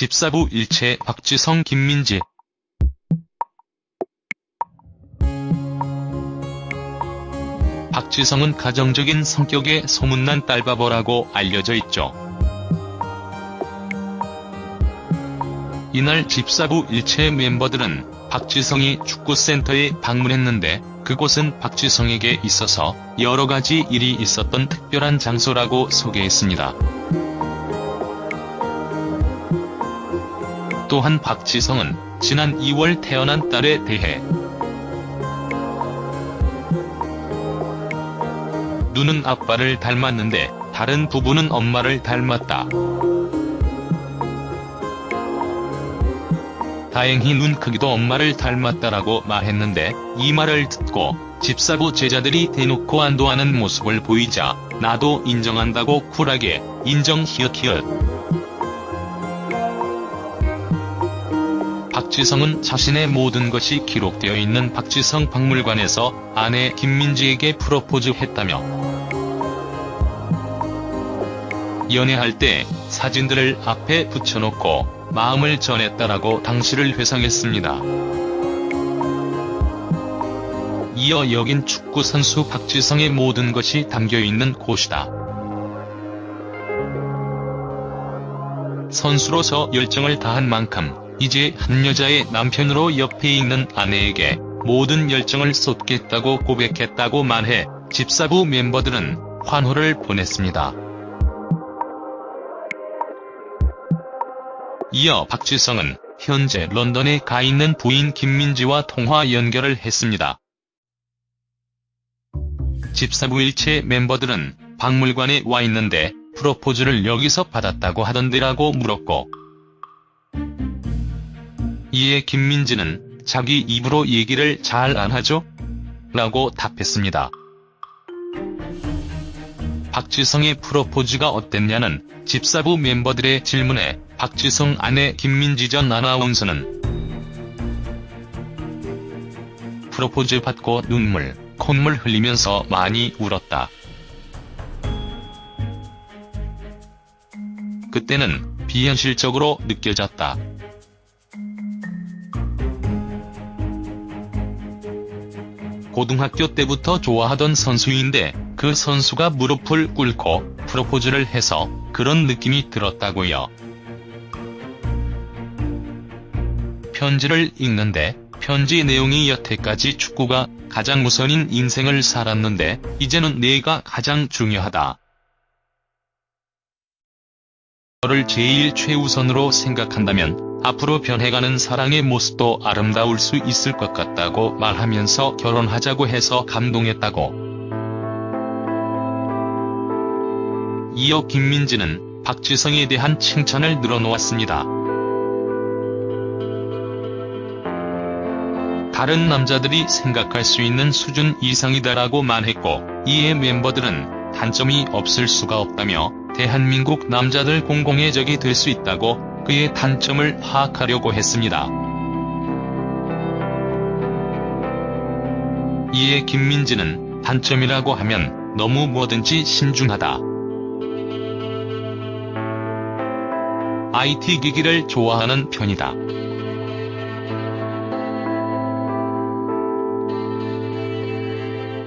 집사부 일체 박지성 김민지 박지성은 가정적인 성격의 소문난 딸바보라고 알려져 있죠. 이날 집사부 일체 멤버들은 박지성이 축구센터에 방문했는데 그곳은 박지성에게 있어서 여러가지 일이 있었던 특별한 장소라고 소개했습니다. 또한 박지성은 지난 2월 태어난 딸에 대해 눈은 아빠를 닮았는데 다른 부분은 엄마를 닮았다. 다행히 눈 크기도 엄마를 닮았다라고 말했는데 이 말을 듣고 집사부 제자들이 대놓고 안도하는 모습을 보이자 나도 인정한다고 쿨하게 인정 히읗히읗. 박지성은 자신의 모든 것이 기록되어 있는 박지성 박물관에서 아내 김민지에게 프로포즈했다며 연애할 때 사진들을 앞에 붙여놓고 마음을 전했다라고 당시를 회상했습니다. 이어 여긴 축구선수 박지성의 모든 것이 담겨있는 곳이다. 선수로서 열정을 다한 만큼 이제 한 여자의 남편으로 옆에 있는 아내에게 모든 열정을 쏟겠다고 고백했다고 말해 집사부 멤버들은 환호를 보냈습니다. 이어 박지성은 현재 런던에 가 있는 부인 김민지와 통화 연결을 했습니다. 집사부 일체 멤버들은 박물관에 와 있는데 프로포즈를 여기서 받았다고 하던데라고 물었고 이에 김민지는 자기 입으로 얘기를 잘 안 하죠? 라고 답했습니다. 박지성의 프로포즈가 어땠냐는 집사부 멤버들의 질문에 박지성 아내 김민지 전 아나운서는 프로포즈 받고 눈물, 콧물 흘리면서 많이 울었다. 그때는 비현실적으로 느껴졌다. 고등학교 때부터 좋아하던 선수인데 그 선수가 무릎을 꿇고 프로포즈를 해서 그런 느낌이 들었다고요. 편지를 읽는데 편지 내용이 여태까지 축구가 가장 우선인 인생을 살았는데 이제는 내가 가장 중요하다. 너를 제일 최우선으로 생각한다면 앞으로 변해가는 사랑의 모습도 아름다울 수 있을 것 같다고 말하면서 결혼하자고 해서 감동했다고. 이어 김민지는 박지성에 대한 칭찬을 늘어놓았습니다. 다른 남자들이 생각할 수 있는 수준 이상이다라고 말했고 이에 멤버들은 단점이 없을 수가 없다며 대한민국 남자들 공공의 적이 될 수 있다고 그의 단점을 파악하려고 했습니다. 이에 김민지는 단점이라고 하면 너무 뭐든지 신중하다. IT 기기를 좋아하는 편이다.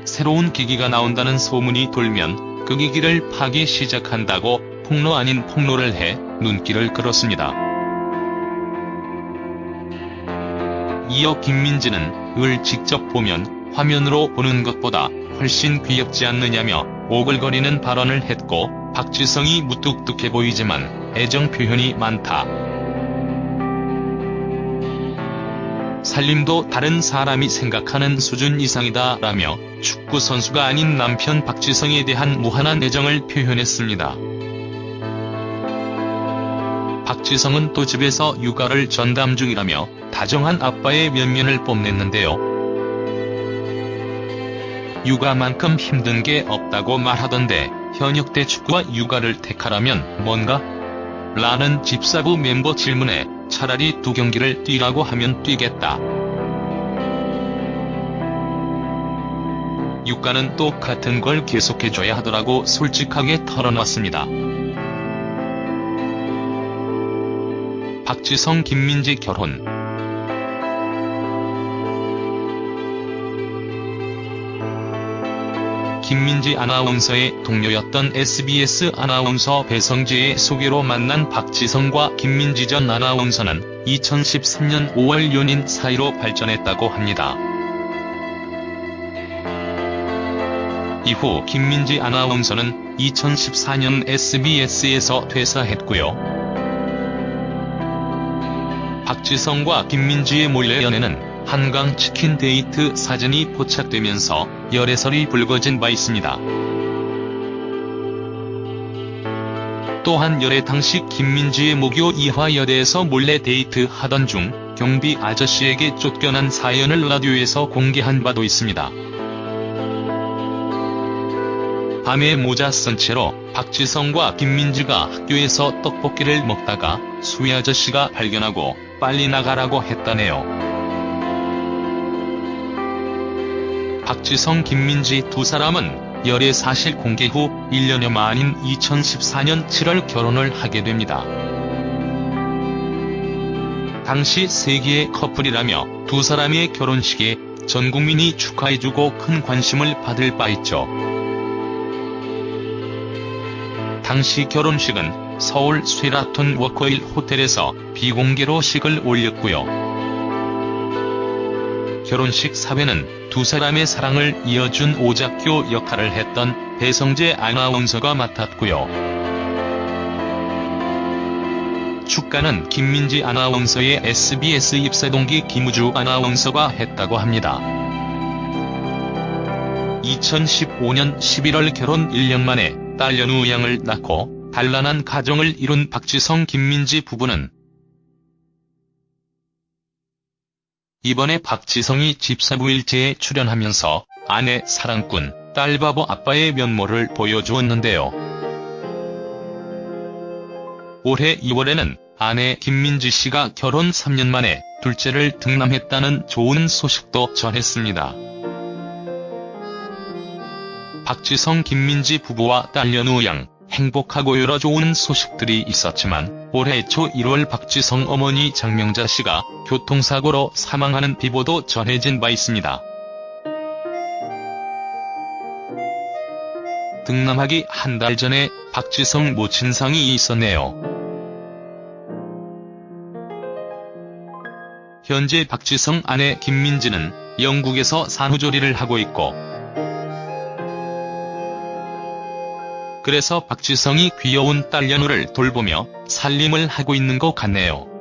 새로운 기기가 나온다는 소문이 돌면 그 기기를 파기 시작한다고 폭로 아닌 폭로를 해 눈길을 끌었습니다. 이어 김민지는 을 직접 보면 화면으로 보는 것보다 훨씬 귀엽지 않느냐며 오글거리는 발언을 했고 박지성이 무뚝뚝해 보이지만 애정 표현이 많다. 살림도 다른 사람이 생각하는 수준 이상이다 라며 축구 선수가 아닌 남편 박지성에 대한 무한한 애정을 표현했습니다. 박지성은 또 집에서 육아를 전담 중이라며 다정한 아빠의 면면을 뽐냈는데요. 육아만큼 힘든 게 없다고 말하던데 현역 때 축구와 육아를 택하라면 뭔가? 라는 집사부 멤버 질문에 차라리 두 경기를 뛰라고 하면 뛰겠다. 육가는 똑같은 걸 계속해줘야 하더라고 솔직하게 털어놨습니다. 박지성 김민지 결혼 김민지 아나운서의 동료였던 SBS 아나운서 배성재의 소개로 만난 박지성과 김민지 전 아나운서는 2013년 5월 연인 사이로 발전했다고 합니다. 이후 김민지 아나운서는 2014년 SBS에서 퇴사했고요. 박지성과 김민지의 몰래 연애는 한강 치킨 데이트 사진이 포착되면서 열애설이 불거진 바 있습니다. 또한 열애 당시 김민지의 모교 이화여대에서 몰래 데이트 하던 중 경비 아저씨에게 쫓겨난 사연을 라디오에서 공개한 바도 있습니다. 밤에 모자 쓴 채로 박지성과 김민지가 학교에서 떡볶이를 먹다가 수희 아저씨가 발견하고 빨리 나가라고 했다네요. 박지성 김민지 두 사람은 열애 사실 공개 후 1년여 만인 2014년 7월 결혼을 하게 됩니다. 당시 세기의 커플이라며 두 사람의 결혼식에 전 국민이 축하해주고 큰 관심을 받을 바 있죠. 당시 결혼식은 서울 쉐라톤 워커힐 호텔에서 비공개로 식을 올렸고요. 결혼식 사회는 두 사람의 사랑을 이어준 오작교 역할을 했던 배성재 아나운서가 맡았고요. 축가는 김민지 아나운서의 SBS 입사 동기 김우주 아나운서가 했다고 합니다. 2015년 11월 결혼 1년 만에 딸 연우양을 낳고 단란한 가정을 이룬 박지성 김민지 부부는 이번에 박지성이 집사부일제에 출연하면서 아내 사랑꾼, 딸바보 아빠의 면모를 보여주었는데요. 올해 2월에는 아내 김민지 씨가 결혼 3년 만에 둘째를 등남했다는 좋은 소식도 전했습니다. 박지성 김민지 부부와 딸 연우 양, 행복하고 여러 좋은 소식들이 있었지만 올해 초 1월 박지성 어머니 장명자 씨가 교통사고로 사망하는 비보도 전해진 바 있습니다. 등남하기 한 달 전에 박지성 모친상이 있었네요. 현재 박지성 아내 김민지는 영국에서 산후조리를 하고 있고 그래서 박지성이 귀여운 딸 연우를 돌보며 살림을 하고 있는 것 같네요.